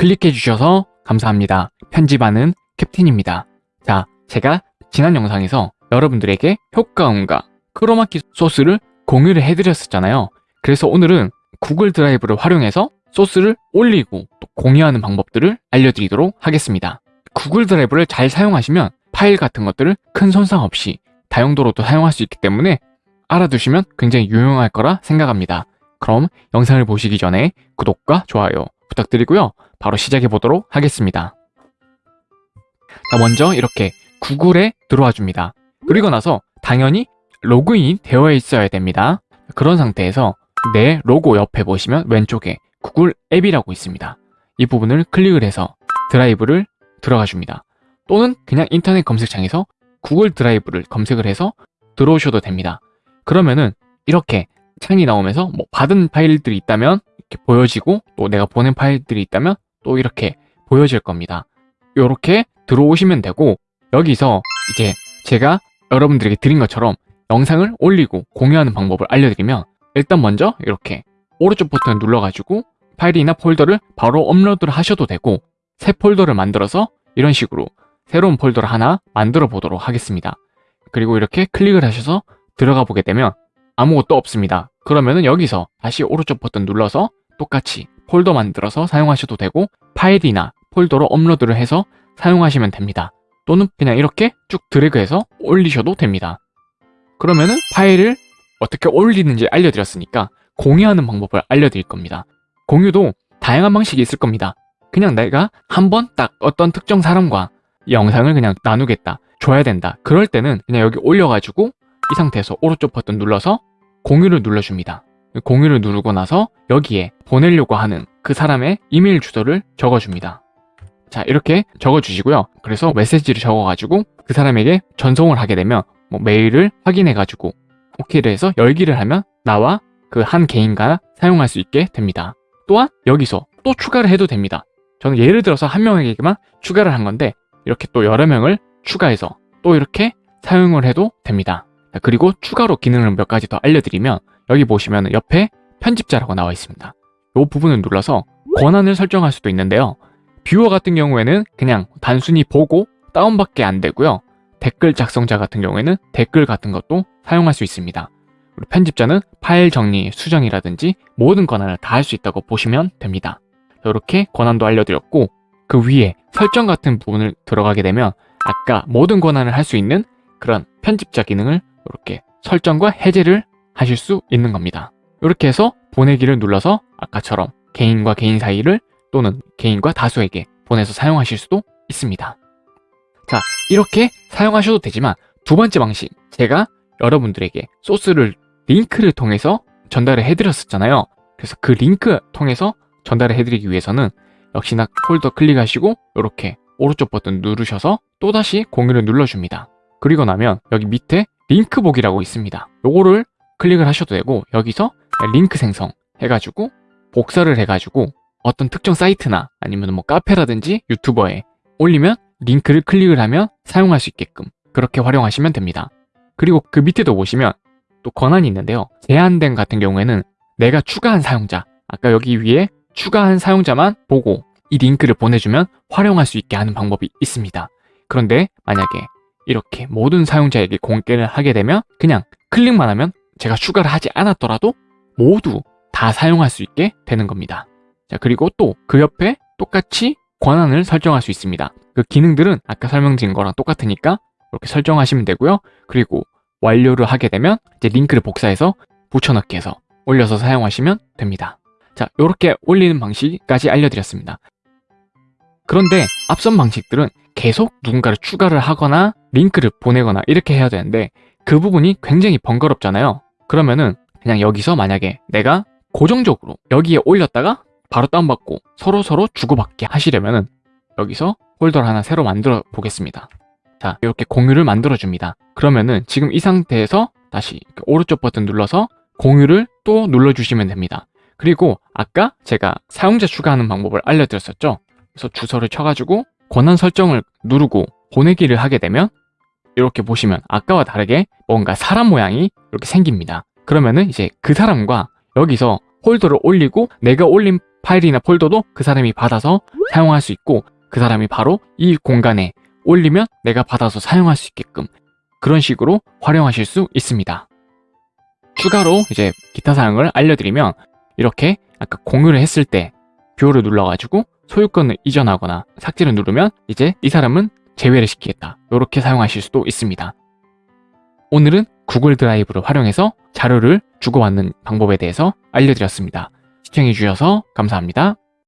클릭해 주셔서 감사합니다. 편집하는 캡틴입니다. 자, 제가 지난 영상에서 여러분들에게 효과음과 크로마키 소스를 공유를 해드렸었잖아요. 그래서 오늘은 구글 드라이브를 활용해서 소스를 올리고 또 공유하는 방법들을 알려드리도록 하겠습니다. 구글 드라이브를 잘 사용하시면 파일 같은 것들을 큰 손상 없이 다용도로도 사용할 수 있기 때문에 알아두시면 굉장히 유용할 거라 생각합니다. 그럼 영상을 보시기 전에 구독과 좋아요 부탁드리고요. 바로 시작해 보도록 하겠습니다. 자, 먼저 이렇게 구글에 들어와 줍니다. 그리고 나서 당연히 로그인 되어 있어야 됩니다. 그런 상태에서 내 로고 옆에 보시면 왼쪽에 구글 앱이라고 있습니다. 이 부분을 클릭을 해서 드라이브를 들어가 줍니다. 또는 그냥 인터넷 검색창에서 구글 드라이브를 검색을 해서 들어오셔도 됩니다. 그러면은 이렇게 창이 나오면서 뭐 받은 파일들이 있다면 이렇게 보여지고 또 내가 보낸 파일들이 있다면 또 이렇게 보여질 겁니다. 이렇게 들어오시면 되고 여기서 이제 제가 여러분들에게 드린 것처럼 영상을 올리고 공유하는 방법을 알려드리면 일단 먼저 이렇게 오른쪽 버튼을 눌러가지고 파일이나 폴더를 바로 업로드를 하셔도 되고 새 폴더를 만들어서 이런 식으로 새로운 폴더를 하나 만들어 보도록 하겠습니다. 그리고 이렇게 클릭을 하셔서 들어가 보게 되면 아무것도 없습니다. 그러면은 여기서 다시 오른쪽 버튼 눌러서 똑같이 폴더 만들어서 사용하셔도 되고 파일이나 폴더로 업로드를 해서 사용하시면 됩니다. 또는 그냥 이렇게 쭉 드래그해서 올리셔도 됩니다. 그러면은 파일을 어떻게 올리는지 알려드렸으니까 공유하는 방법을 알려드릴 겁니다. 공유도 다양한 방식이 있을 겁니다. 그냥 내가 한 번 딱 어떤 특정 사람과 이 영상을 그냥 나누겠다, 줘야 된다. 그럴 때는 그냥 여기 올려가지고 이 상태에서 오른쪽 버튼 눌러서 공유를 눌러줍니다. 공유를 누르고 나서 여기에 보내려고 하는 그 사람의 이메일 주소를 적어줍니다. 자 이렇게 적어주시고요. 그래서 메시지를 적어가지고 그 사람에게 전송을 하게 되면 뭐 메일을 확인해가지고 오케이를 해서 열기를 하면 나와 그 한 개인가 사용할 수 있게 됩니다. 또한 여기서 또 추가를 해도 됩니다. 저는 예를 들어서 한 명에게만 추가를 한 건데 이렇게 또 여러 명을 추가해서 또 이렇게 사용을 해도 됩니다. 그리고 추가로 기능을 몇 가지 더 알려드리면 여기 보시면 옆에 편집자라고 나와 있습니다. 이 부분을 눌러서 권한을 설정할 수도 있는데요. 뷰어 같은 경우에는 그냥 단순히 보고 다운밖에 안 되고요. 댓글 작성자 같은 경우에는 댓글 같은 것도 사용할 수 있습니다. 편집자는 파일 정리, 수정이라든지 모든 권한을 다 할 수 있다고 보시면 됩니다. 이렇게 권한도 알려드렸고 그 위에 설정 같은 부분을 들어가게 되면 아까 모든 권한을 할 수 있는 그런 편집자 기능을 이렇게 설정과 해제를 하실 수 있는 겁니다. 이렇게 해서 보내기를 눌러서 아까처럼 개인과 개인 사이를 또는 개인과 다수에게 보내서 사용하실 수도 있습니다. 자, 이렇게 사용하셔도 되지만 두 번째 방식, 제가 여러분들에게 소스를 링크를 통해서 전달을 해드렸었잖아요. 그래서 그 링크 통해서 전달을 해드리기 위해서는 역시나 폴더 클릭하시고 이렇게 오른쪽 버튼 누르셔서 또다시 공유를 눌러줍니다. 그리고 나면 여기 밑에 링크 보기라고 있습니다. 요거를 클릭을 하셔도 되고 여기서 링크 생성 해가지고 복사를 해가지고 어떤 특정 사이트나 아니면 뭐 카페라든지 유튜버에 올리면 링크를 클릭을 하면 사용할 수 있게끔 그렇게 활용하시면 됩니다. 그리고 그 밑에도 보시면 또 권한이 있는데요. 제한된 같은 경우에는 내가 추가한 사용자, 아까 여기 위에 추가한 사용자만 보고 이 링크를 보내주면 활용할 수 있게 하는 방법이 있습니다. 그런데 만약에 이렇게 모든 사용자에게 공개를 하게 되면 그냥 클릭만 하면 제가 추가를 하지 않았더라도 모두 다 사용할 수 있게 되는 겁니다. 자, 그리고 또 그 옆에 똑같이 권한을 설정할 수 있습니다. 그 기능들은 아까 설명드린 거랑 똑같으니까 이렇게 설정하시면 되고요. 그리고 완료를 하게 되면 이제 링크를 복사해서 붙여넣기 해서 올려서 사용하시면 됩니다. 자, 이렇게 올리는 방식까지 알려드렸습니다. 그런데 앞선 방식들은 계속 누군가를 추가를 하거나 링크를 보내거나 이렇게 해야 되는데 그 부분이 굉장히 번거롭잖아요. 그러면은 그냥 여기서 만약에 내가 고정적으로 여기에 올렸다가 바로 다운받고 서로서로 주고받게 하시려면은 여기서 폴더를 하나 새로 만들어 보겠습니다. 자, 이렇게 공유를 만들어 줍니다. 그러면은 지금 이 상태에서 다시 오른쪽 버튼 눌러서 공유를 또 눌러주시면 됩니다. 그리고 아까 제가 사용자 추가하는 방법을 알려드렸었죠. 그래서 주소를 쳐가지고 권한 설정을 누르고 보내기를 하게 되면 이렇게 보시면 아까와 다르게 뭔가 사람 모양이 이렇게 생깁니다. 그러면은 이제 그 사람과 여기서 폴더를 올리고 내가 올린 파일이나 폴더도 그 사람이 받아서 사용할 수 있고 그 사람이 바로 이 공간에 올리면 내가 받아서 사용할 수 있게끔 그런 식으로 활용하실 수 있습니다. 추가로 이제 기타 사항을 알려드리면 이렇게 아까 공유를 했을 때 viewer를 눌러가지고 소유권을 이전하거나 삭제를 누르면 이제 이 사람은 제외를 시키겠다. 이렇게 사용하실 수도 있습니다. 오늘은 구글 드라이브를 활용해서 자료를 주고받는 방법에 대해서 알려드렸습니다. 시청해주셔서 감사합니다.